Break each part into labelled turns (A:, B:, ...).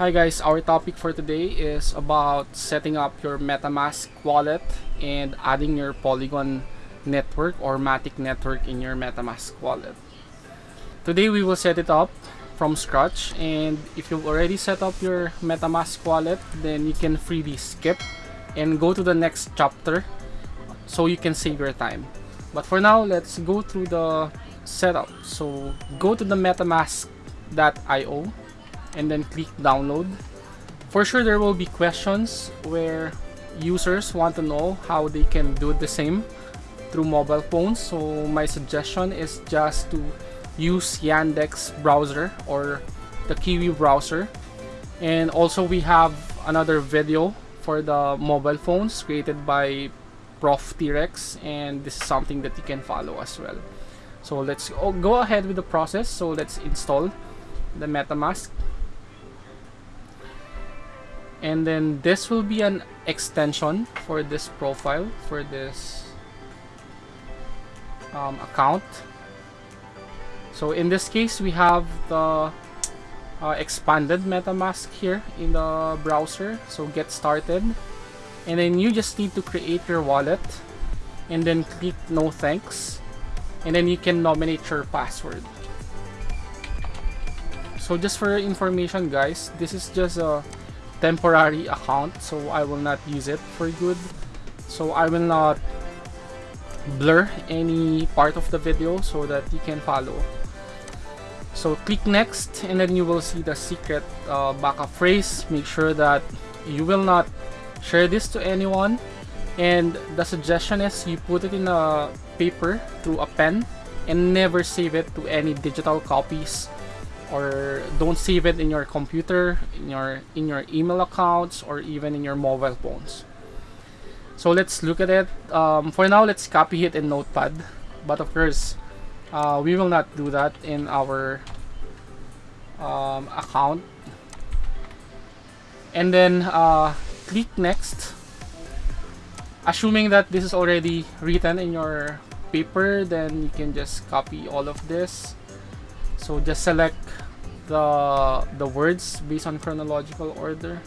A: Hi guys, our topic for today is about setting up your MetaMask wallet and adding your Polygon network or Matic network in your MetaMask wallet. Today we will set it up from scratch and if you've already set up your MetaMask wallet then you can freely skip and go to the next chapter so you can save your time. But for now, let's go through the setup. So go to the metamask.io and then click download. For sure, there will be questions where users want to know how they can do the same through mobile phones. So my suggestion is just to use Yandex browser or the Kiwi browser. And also we have another video for the mobile phones created by Prof T-Rex and this is something that you can follow as well. So let's go ahead with the process. So let's install the MetaMask and then this will be an extension for this profile for this um, account. So in this case we have the uh, expanded metamask here in the browser. So get started. And then you just need to create your wallet and then click no thanks. And then you can nominate your password. So just for information guys this is just a temporary account so I will not use it for good. So I will not blur any part of the video so that you can follow. So click next and then you will see the secret uh, backup phrase. Make sure that you will not share this to anyone. And the suggestion is you put it in a paper through a pen and never save it to any digital copies or don't save it in your computer in your in your email accounts or even in your mobile phones. So let's look at it. Um, for now let's copy it in notepad. But of course uh, we will not do that in our um, account. And then uh, click next. Assuming that this is already written in your paper then you can just copy all of this so just select the the words based on chronological order.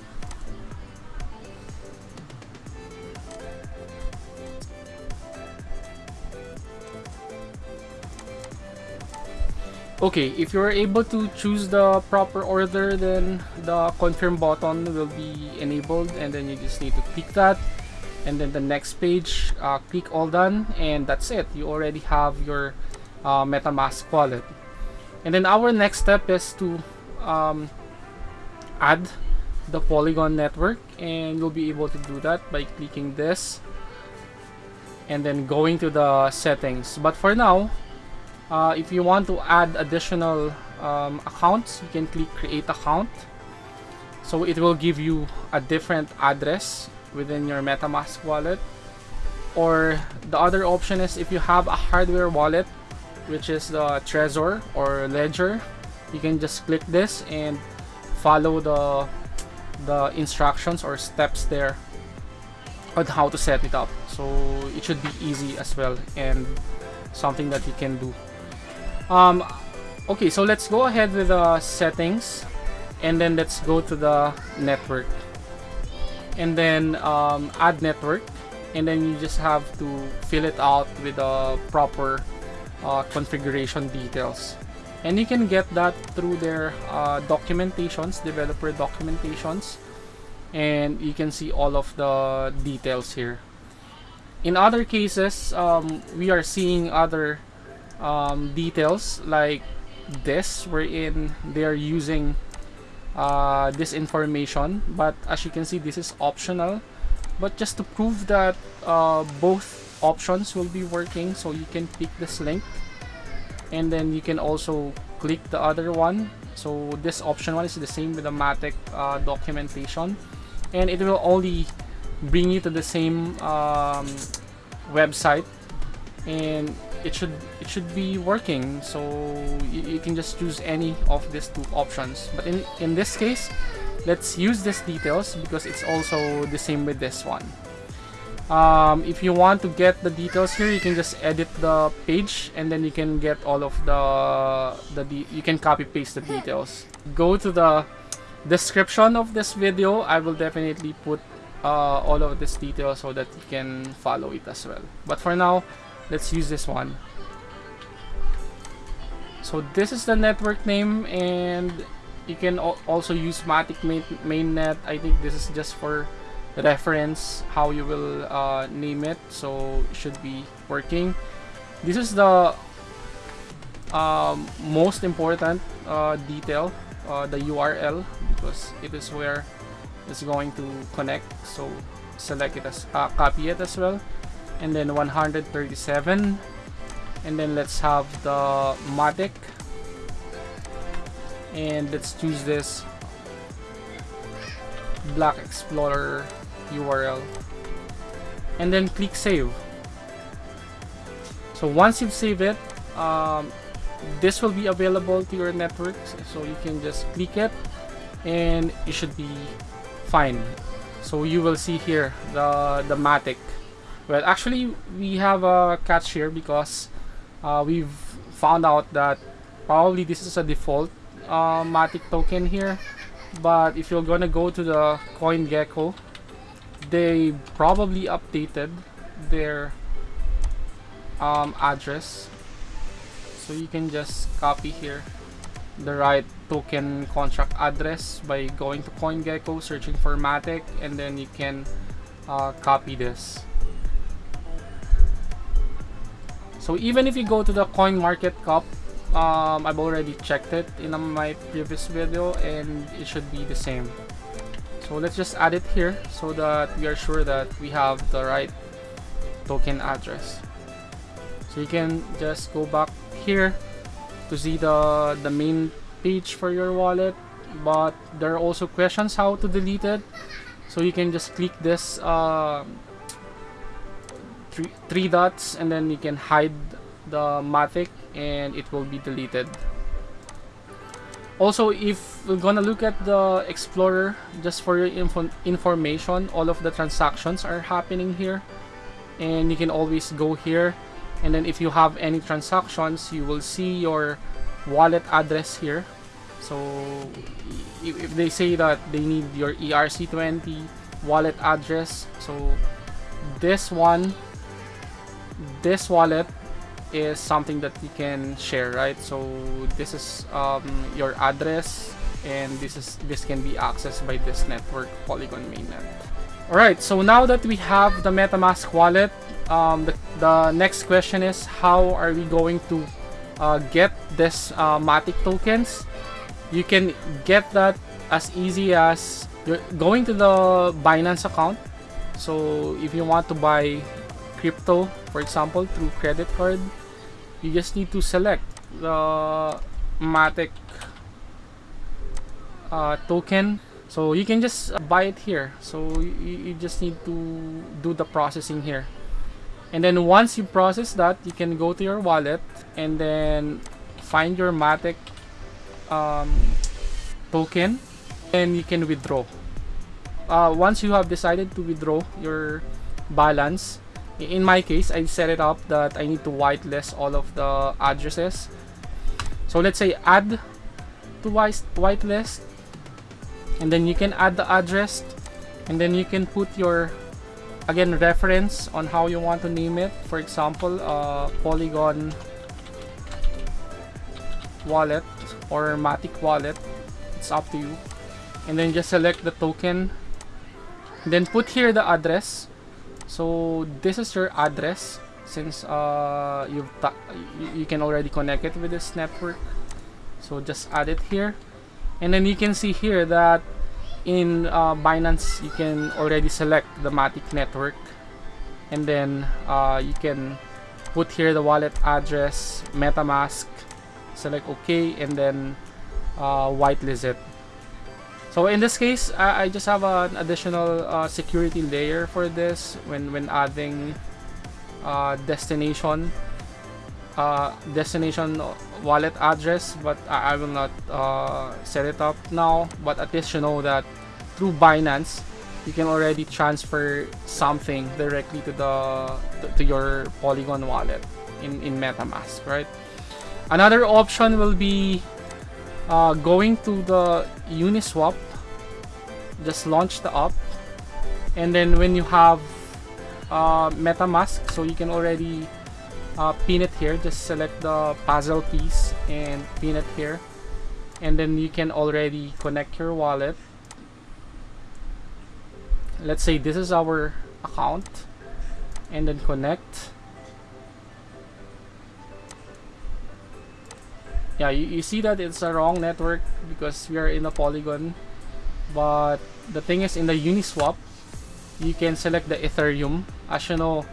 A: Okay if you're able to choose the proper order then the confirm button will be enabled and then you just need to click that. And then the next page uh, click all done and that's it. You already have your uh, metamask wallet and then our next step is to um, add the Polygon network. And you'll be able to do that by clicking this and then going to the settings. But for now uh, if you want to add additional um, accounts you can click create account. So it will give you a different address within your metamask wallet. Or the other option is if you have a hardware wallet which is the Trezor or Ledger. You can just click this and follow the the instructions or steps there on how to set it up. So it should be easy as well and something that you can do. Um, okay, so let's go ahead with the settings and then let's go to the network and then um, add network and then you just have to fill it out with the proper uh, configuration details. And you can get that through their uh, documentations, developer documentations. And you can see all of the details here. In other cases, um, we are seeing other um, details like this, wherein they are using uh, this information. But as you can see, this is optional. But just to prove that uh, both options will be working. So you can pick this link and then you can also click the other one. So this option one is the same with the Matic uh, documentation and it will only bring you to the same um, website and it should it should be working. So you, you, can just choose any of these two options. But in in this case let's use these details because it's also the same with this one um, if you want to get the details here you can just edit the page and then you can get all of the the you can copy paste the details. Go to the description of this video. I will definitely put uh, all of this detail so that you can follow it as well. But for now let's use this one. So this is the network name and you can also use Matic main mainnet. I think this is just for reference how you will uh, name it so it should be working. This is the um, most important uh, detail uh, the URL because it is where it's going to connect so select it as uh, copy it as well. And then 137 and then let's have the Matic. And let's choose this Block Explorer URL and then click save. So once you've saved it um, this will be available to your network so you can just click it and it should be fine. So you will see here the the matic. Well actually we have a catch here because uh, we've found out that probably this is a default uh, matic token here but if you're gonna go to the CoinGecko they probably updated their um, address so you can just copy here the right token contract address by going to CoinGecko, searching for Matic, and then you can uh, copy this. So even if you go to the Coin Market Cap, um, I've already checked it in my previous video and it should be the same. So let's just add it here so that we are sure that we have the right token address. So you can just go back here to see the the main page for your wallet but there are also questions how to delete it so you can just click this uh, three, three dots and then you can hide the Matic and it will be deleted. Also if we're gonna look at the Explorer just for your info information all of the transactions are happening here. And you can always go here. And then if you have any transactions you will see your wallet address here. So if they say that they need your ERC20 wallet address so this one this wallet is something that you can share right? So this is um, your address and this is this can be accessed by this network Polygon mainnet. Alright so now that we have the MetaMask wallet um, the, the next question is how are we going to uh, get this uh, Matic tokens? You can get that as easy as going to the Binance account. So if you want to buy crypto for example through credit card you just need to select the Matic uh, token. So you can just buy it here. So you, you just need to do the processing here. And then once you process that you can go to your wallet and then find your Matic um, token and you can withdraw. Uh, once you have decided to withdraw your balance in my case I set it up that I need to whitelist all of the addresses. So let's say add to whitelist and then you can add the address and then you can put your again reference on how you want to name it. For example uh, polygon wallet or matic wallet. It's up to you. And then just select the token. Then put here the address so this is your address since uh, you've you can already connect it with this network. So just add it here. And then you can see here that in uh, Binance you can already select the Matic network. And then uh, you can put here the wallet address MetaMask select OK and then uh, whitelist it so in this case I, just have an additional uh, security layer for this when when adding uh, destination uh, destination wallet address but I, I will not uh, set it up now. But at least you know that through Binance you can already transfer something directly to the to, to your Polygon wallet in, in MetaMask right? Another option will be uh, going to the Uniswap just launch the app. And then when you have uh, MetaMask so you can already uh, pin it here just select the puzzle piece and pin it here. And then you can already connect your wallet. Let's say this is our account. And then connect yeah you, you see that it's a wrong network because we are in a polygon. But the thing is in the uniswap you can select the ethereum. As you know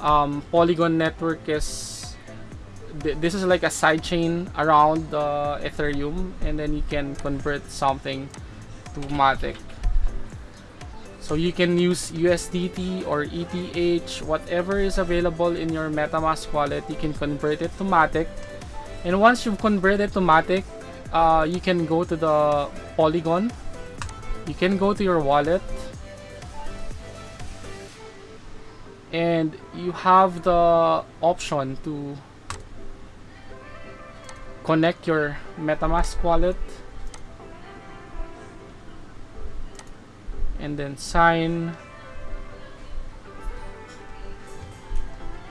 A: um, polygon network is th this is like a sidechain around the ethereum and then you can convert something to matic. So you can use USDT or ETH whatever is available in your metamask wallet you can convert it to matic and once you've converted to matic uh, you can go to the polygon. You can go to your wallet. And you have the option to connect your metamask wallet. And then sign.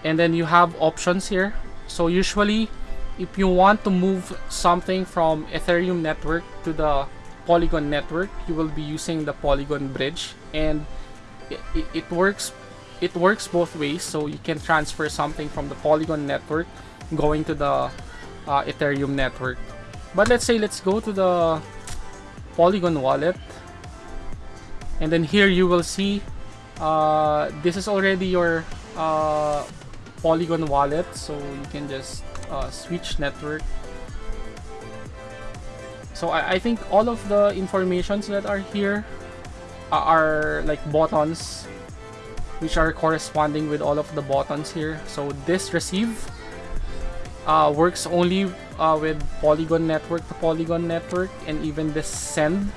A: And then you have options here. So usually if you want to move something from ethereum network to the polygon network you will be using the polygon bridge. And it, it, works it works both ways. So you can transfer something from the polygon network going to the uh, ethereum network. But let's say let's go to the polygon wallet. And then here you will see uh, this is already your uh, polygon wallet. So you can just uh, switch network so I, I think all of the informations that are here are like buttons which are corresponding with all of the buttons here. So this receive uh, works only uh, with Polygon network to Polygon network and even this send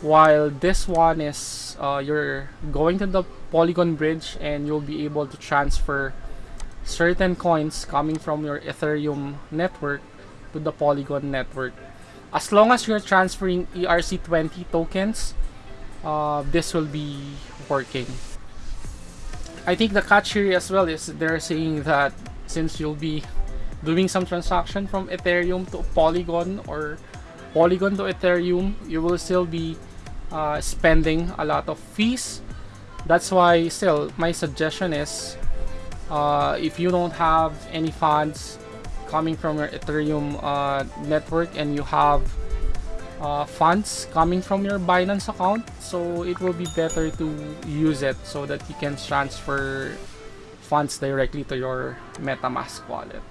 A: while this one is uh, you're going to the Polygon bridge and you'll be able to transfer certain coins coming from your Ethereum network to the Polygon network. As long as you're transferring ERC20 tokens, uh, this will be working. I think the catch here as well is they're saying that since you'll be doing some transaction from Ethereum to Polygon or Polygon to Ethereum, you will still be uh, spending a lot of fees. That's why still my suggestion is uh, if you don't have any funds coming from your Ethereum uh, network and you have uh, funds coming from your Binance account so it will be better to use it so that you can transfer funds directly to your MetaMask wallet.